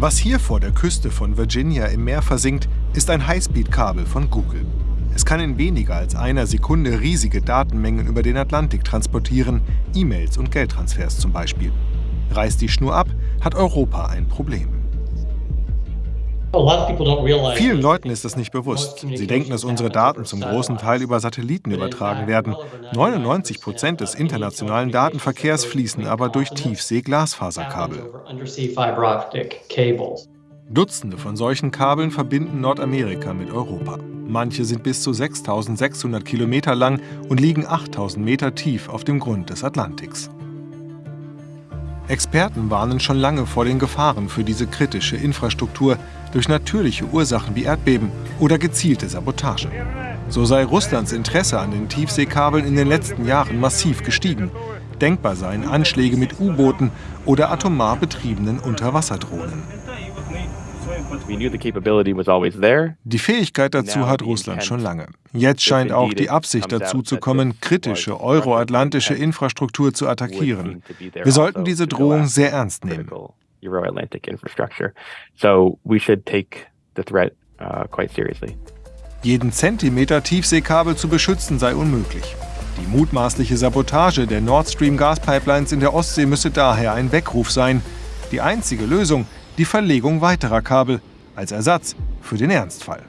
Was hier vor der Küste von Virginia im Meer versinkt, ist ein Highspeed-Kabel von Google. Es kann in weniger als einer Sekunde riesige Datenmengen über den Atlantik transportieren, E-Mails und Geldtransfers zum Beispiel. Reißt die Schnur ab, hat Europa ein Problem. Vielen Leuten ist das nicht bewusst. Sie denken, dass unsere Daten zum großen Teil über Satelliten übertragen werden. 99 Prozent des internationalen Datenverkehrs fließen aber durch Tiefsee-Glasfaserkabel. Dutzende von solchen Kabeln verbinden Nordamerika mit Europa. Manche sind bis zu 6600 Kilometer lang und liegen 8000 Meter tief auf dem Grund des Atlantiks. Experten warnen schon lange vor den Gefahren für diese kritische Infrastruktur durch natürliche Ursachen wie Erdbeben oder gezielte Sabotage. So sei Russlands Interesse an den Tiefseekabeln in den letzten Jahren massiv gestiegen. Denkbar seien Anschläge mit U-Booten oder atomar betriebenen Unterwasserdrohnen. Die Fähigkeit dazu hat Russland schon lange. Jetzt scheint auch die Absicht dazu zu kommen, kritische euroatlantische Infrastruktur zu attackieren. Wir sollten diese Drohung sehr ernst nehmen. Jeden Zentimeter Tiefseekabel zu beschützen sei unmöglich. Die mutmaßliche Sabotage der Nord Stream Gaspipelines in der Ostsee müsse daher ein Weckruf sein. Die einzige Lösung die Verlegung weiterer Kabel als Ersatz für den Ernstfall.